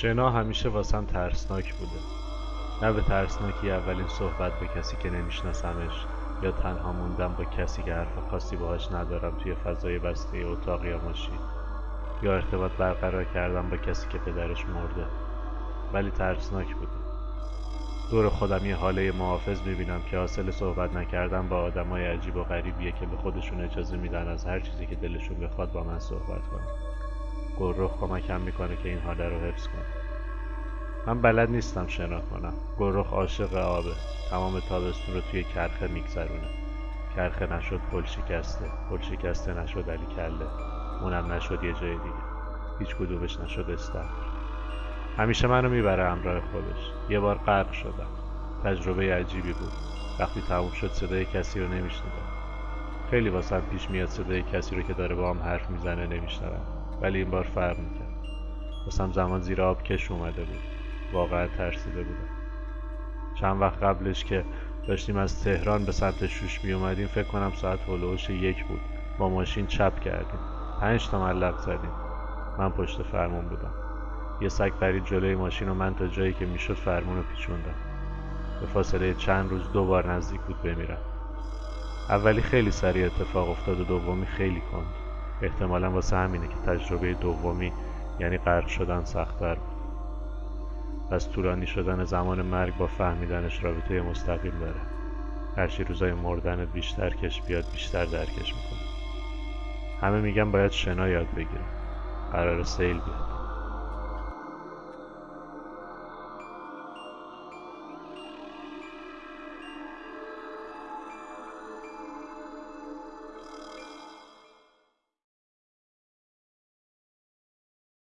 شنا همیشه واسم ترسناک بوده. نه به ترسناکی اولین صحبت با کسی که نمیشناسمش یا تنها موندم با کسی که حرف خاصی باهاش ندارم توی فضای بسته اتاق یا ماشین. یا ارتباط برقرار کردم با کسی که پدرش مرده. ولی ترسناک بوده. دور خودم یه حاله محافظ می‌بینم که حاصل صحبت نکردن با آدمای عجیب و غریبیه که به خودشون اجازه میدن از هر چیزی که دلشون بخواد با من صحبت کنن. گروه کمکم می‌کنه که این حاله رو حفظ کنم من بلد نیستم شنا کنم. گروه عاشق آبه. تمام تابستون رو توی کرخه میگذرونه. کرخه نشد پل شکسته. پل شکسته نشد علی کله. اونم نشد یه جای دیگه. هیچ کدومش نشد استخر. همیشه منو می‌بره همراه خودش. یه بار غرق شدم. تجربه عجیبی بود. وقتی تموم شد صدای کسی رو نمیشنیدم. خیلی واسم پیش میاد صدای کسی رو که داره با هم حرف می‌زنه نمیشنوم. ولی این بار فرق می‌کرد. واسم زمان زیر آب کش اومده بود. واقعا ترسیده بودم. چند وقت قبلش که داشتیم از تهران به سمت شوش می اومدیم فکر کنم ساعت هلوش یک بود. با ماشین چپ کردیم. پنج تا ملق زدیم. من پشت فرمون بودم. یه سگ پرید جلوی ماشین و من تا جایی که می‌شد فرمون رو پیچوندم. به فاصله چند روز دو بار نزدیک بود بمیرم. اولی خیلی سریع اتفاق افتاد و دومی خیلی کند. احتمالا واسه همینه که تجربه دومی یعنی غرق شدن سختتر بود. پس طولانی شدن زمان مرگ با فهمیدنش رابطه مستقیم داره. هرچی روزای مردنت بیشتر کش بیاد بیشتر درکش می‌کنه. همه میگن باید شنا یاد بگیرم قرار سیل بیاد.